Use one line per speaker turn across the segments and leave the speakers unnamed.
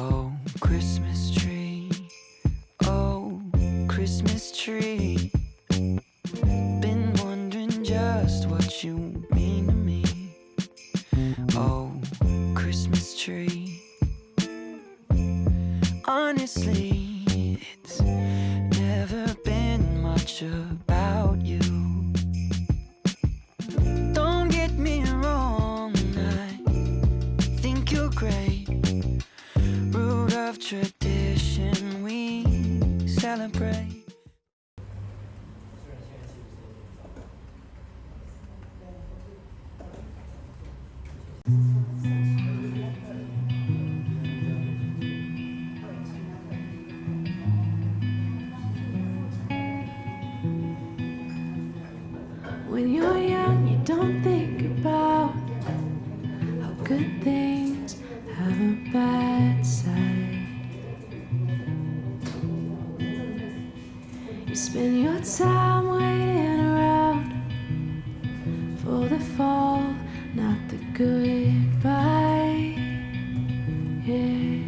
Oh, Christmas tree. Oh, Christmas tree.
Spend your time waiting around for the fall, not the goodbye. Yeah.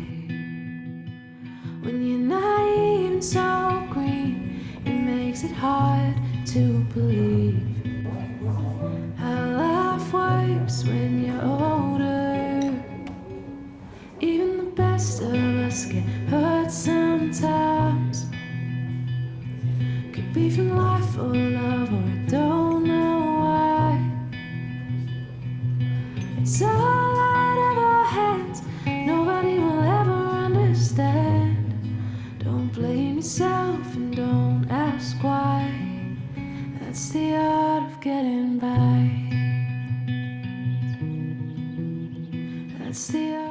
When you're naive and so green, it makes it hard to believe how life works when you're older. Even the best of us get hurt sometimes. Life love, or don't know why. It's all out of our hands. Nobody will ever understand. Don't blame yourself and don't ask why. That's the art of getting by. That's the art.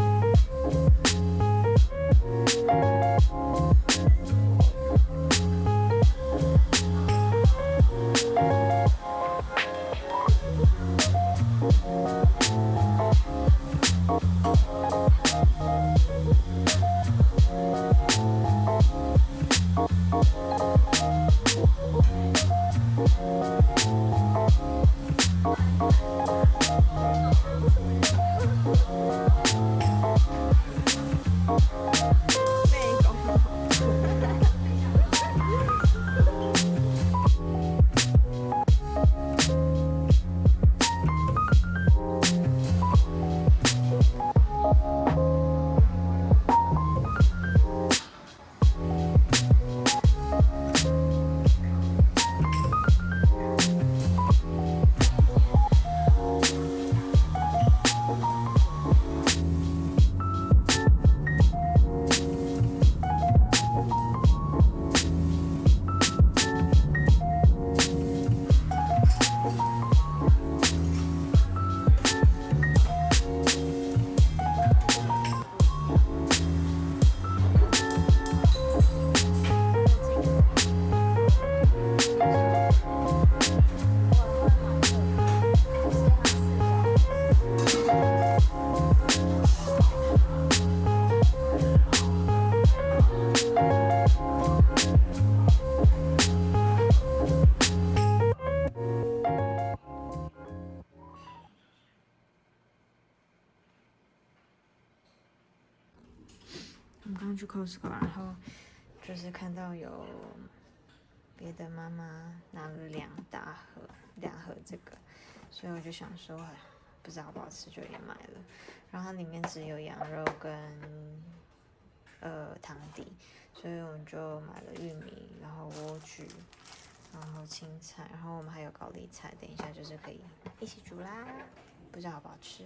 我刚刚去 Costco，然后就是看到有别的妈妈拿了两大盒，两盒这个，所以我就想说，不知道好不好吃，就也买了。然后它里面只有羊肉跟呃汤底，所以我们就买了玉米，然后莴苣，然后青菜，然后我们还有高丽菜，等一下就是可以一起煮啦。不知道好不好吃。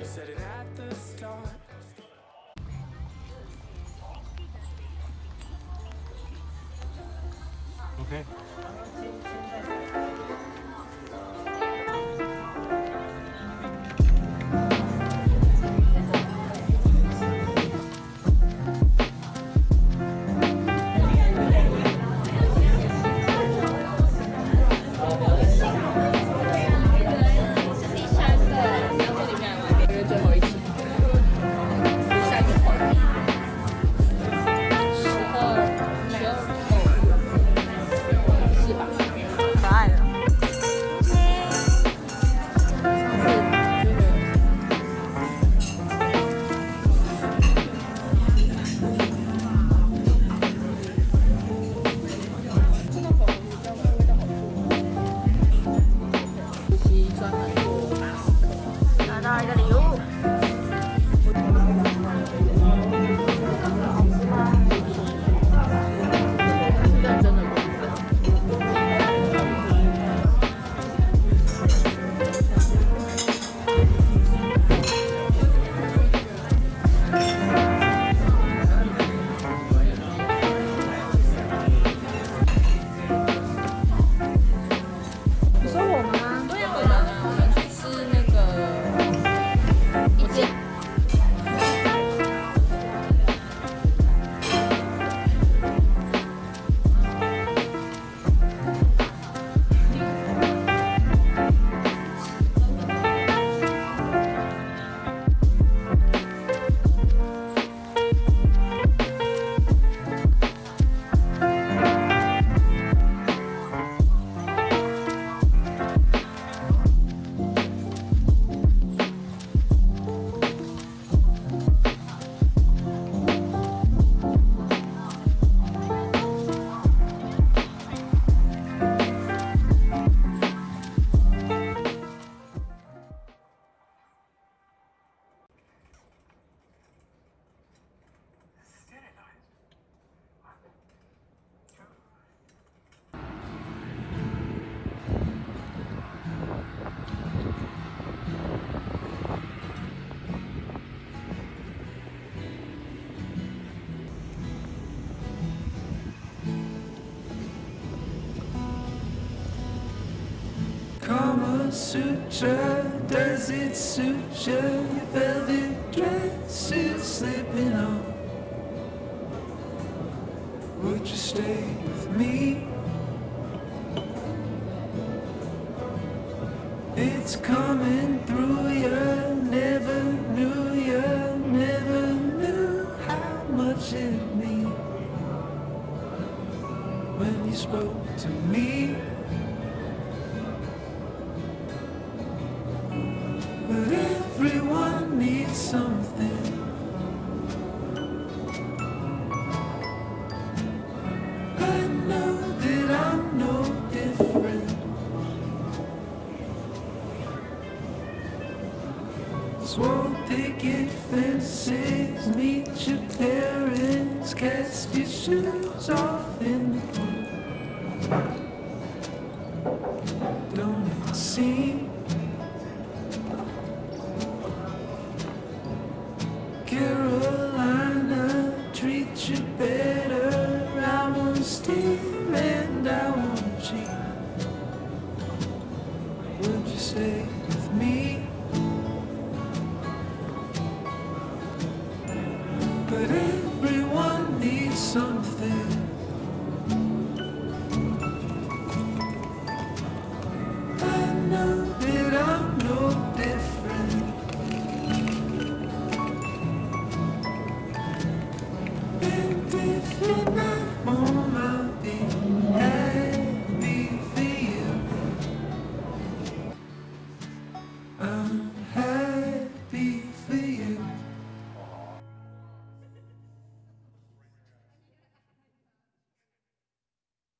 You said it
at
the start. Okay. 拿
Sutra, does it suit you? Your velvet dress is slipping off. Would you stay with me? It's coming through you, never knew you, never knew how much it means when you spoke to me. Picket fences, meet your parents, cast your shoes off in the pool. Don't it seem? Carolina treat you better. I won't steal and I won't cheat. Would you stay with Midnight moment.